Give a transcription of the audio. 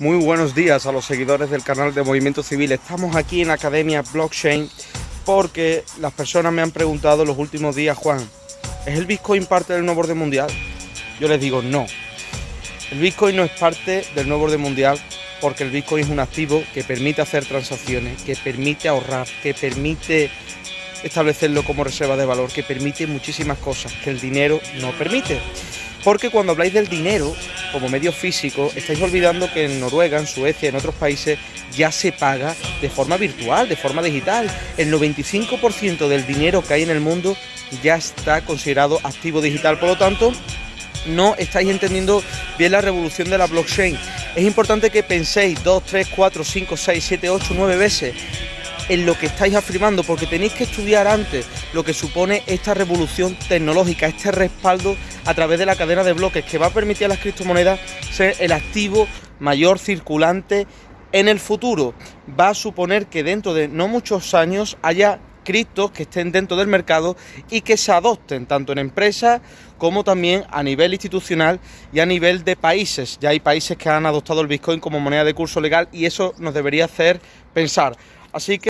Muy buenos días a los seguidores del canal de Movimiento Civil. Estamos aquí en Academia Blockchain porque las personas me han preguntado los últimos días, Juan, ¿es el Bitcoin parte del nuevo orden mundial? Yo les digo no. El Bitcoin no es parte del nuevo orden mundial porque el Bitcoin es un activo que permite hacer transacciones, que permite ahorrar, que permite establecerlo como reserva de valor, que permite muchísimas cosas que el dinero no permite. Porque cuando habláis del dinero como medio físico, estáis olvidando que en Noruega, en Suecia, en otros países, ya se paga de forma virtual, de forma digital. El 95% del dinero que hay en el mundo ya está considerado activo digital. Por lo tanto, no estáis entendiendo bien la revolución de la blockchain. Es importante que penséis 2, 3, 4, 5, 6, 7, 8, 9 veces en lo que estáis afirmando, porque tenéis que estudiar antes lo que supone esta revolución tecnológica, este respaldo a través de la cadena de bloques que va a permitir a las criptomonedas ser el activo mayor circulante en el futuro. Va a suponer que dentro de no muchos años haya criptos que estén dentro del mercado y que se adopten tanto en empresas como también a nivel institucional y a nivel de países. Ya hay países que han adoptado el Bitcoin como moneda de curso legal y eso nos debería hacer pensar. Así que